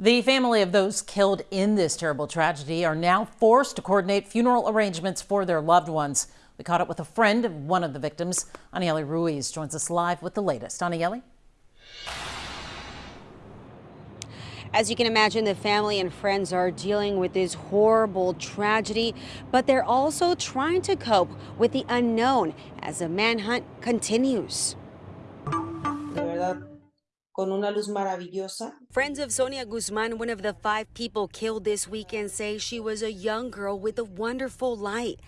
The family of those killed in this terrible tragedy are now forced to coordinate funeral arrangements for their loved ones. We caught up with a friend of one of the victims. Anayeli Ruiz joins us live with the latest. Anayeli? As you can imagine, the family and friends are dealing with this horrible tragedy, but they're also trying to cope with the unknown as the manhunt continues. Friends of Sonia Guzman, one of the five people killed this weekend, say she was a young girl with a wonderful light.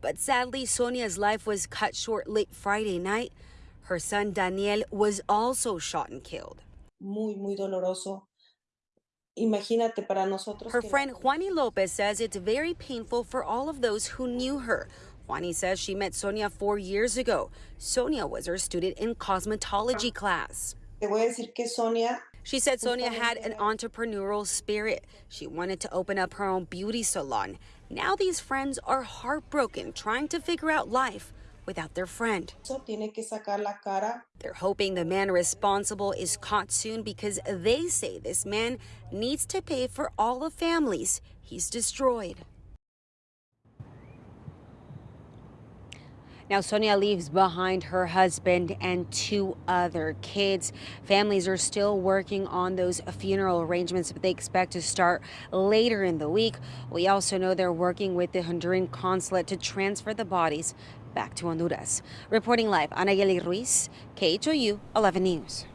But sadly, Sonia's life was cut short late Friday night. Her son Daniel was also shot and killed. Muy, muy doloroso. Imagínate para nosotros. Her friend Juani Lopez says it's very painful for all of those who knew her. Juani says she met Sonia four years ago. Sonia was her student in cosmetology class. Te voy a decir que Sonia she said Sonia had an entrepreneurial spirit. She wanted to open up her own beauty salon. Now these friends are heartbroken trying to figure out life without their friend. They're hoping the man responsible is caught soon because they say this man needs to pay for all the families he's destroyed. Now, Sonia leaves behind her husband and two other kids. Families are still working on those funeral arrangements, but they expect to start later in the week. We also know they're working with the Honduran consulate to transfer the bodies back to Honduras. Reporting live, Anayeli Ruiz, KHOU 11 News.